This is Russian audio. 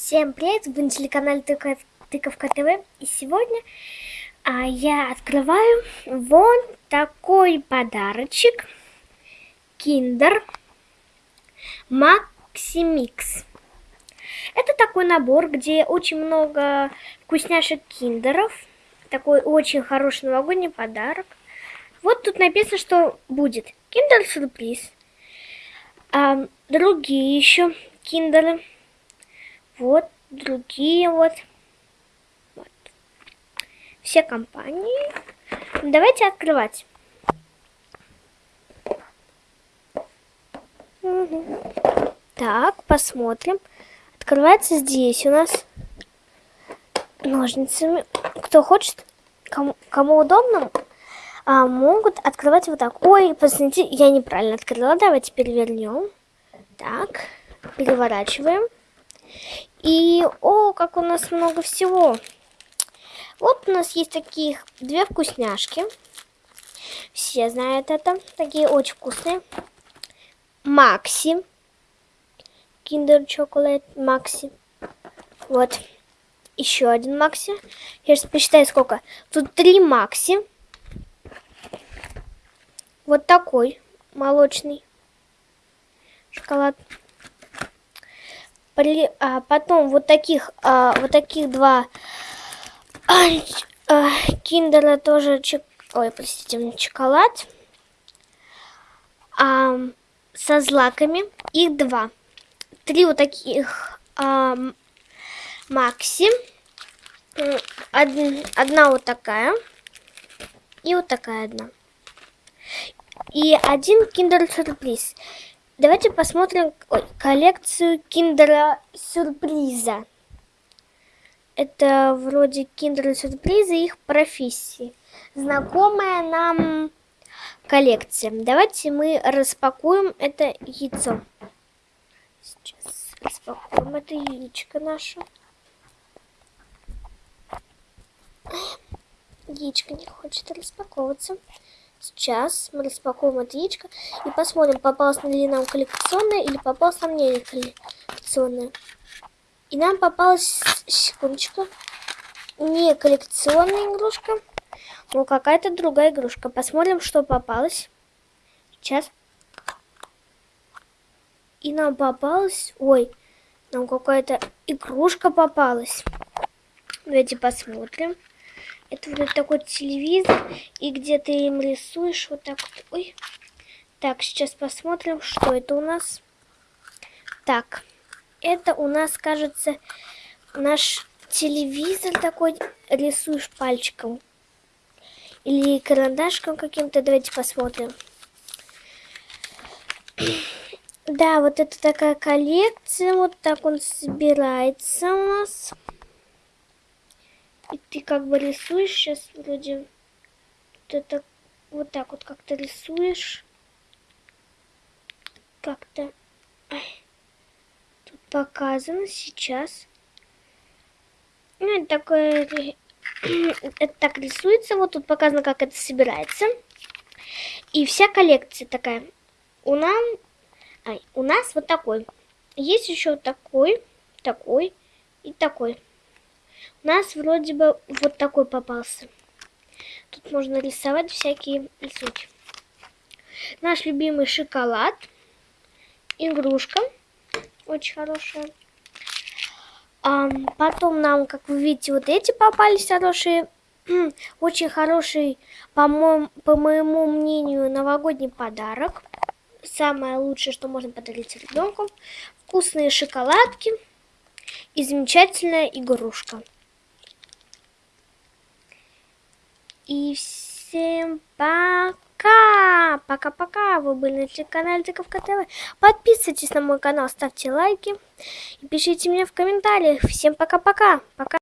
Всем привет, вы на телеканале Тыков, Тыковка ТВ. И сегодня а, я открываю вон такой подарочек. Киндер Максимикс. Это такой набор, где очень много вкусняшек киндеров. Такой очень хороший новогодний подарок. Вот тут написано, что будет киндер-сюрприз. А, другие еще киндеры. Вот другие вот. вот. Все компании. Давайте открывать. Угу. Так, посмотрим. Открывается здесь у нас ножницами. Кто хочет, кому, кому удобно, а, могут открывать вот так. Ой, посмотрите, я неправильно открыла. Давайте перевернем. Так, переворачиваем. И, о, как у нас много всего. Вот у нас есть таких две вкусняшки. Все знают это. Такие очень вкусные. Макси. Киндер Chocolate Макси. Вот. Еще один Макси. Я сейчас посчитаю, сколько. Тут три Макси. Вот такой молочный шоколад. При, а, потом вот таких, а, вот таких два а, а, киндера тоже, чек, ой, простите, шоколад. А, со злаками. Их два. Три вот таких а, Макси. Од, одна вот такая. И вот такая одна. И один киндер сюрприз. Давайте посмотрим коллекцию киндера сюрприза. Это вроде киндера сюрприза их профессии. Знакомая нам коллекция. Давайте мы распакуем это яйцо. Сейчас распакуем это яичко наше. Яичко не хочет распаковываться. Сейчас мы распакуем это яичко и посмотрим, попалась ли нам коллекционная или попалась нам не коллекционная. И нам попалась, секундочку, не коллекционная игрушка, но какая-то другая игрушка. Посмотрим, что попалось. Сейчас. И нам попалась, ой, нам какая-то игрушка попалась. Давайте посмотрим. Это вот такой телевизор, и где ты им рисуешь вот так вот. Ой. Так, сейчас посмотрим, что это у нас. Так, это у нас, кажется, наш телевизор такой, рисуешь пальчиком. Или карандашком каким-то. Давайте посмотрим. Да, вот это такая коллекция. Вот так он собирается у нас. И ты как бы рисуешь сейчас вроде вот это вот так вот как-то рисуешь. Как-то тут показано сейчас. Ну, это такое... это так рисуется. Вот тут показано, как это собирается. И вся коллекция такая. У нас... Ай, у нас вот такой. Есть еще такой, такой и такой. Нас вроде бы вот такой попался. Тут можно рисовать всякие рисунки. Наш любимый шоколад. Игрушка. Очень хорошая. А, потом нам, как вы видите, вот эти попались хорошие. Очень хороший, по, моему, по моему мнению, новогодний подарок. Самое лучшее, что можно подарить ребенку. Вкусные шоколадки и замечательная игрушка. И всем пока! Пока-пока! Вы были на канале Тыковка ТВ. Подписывайтесь на мой канал, ставьте лайки и пишите мне в комментариях. Всем пока-пока! Пока! -пока. пока.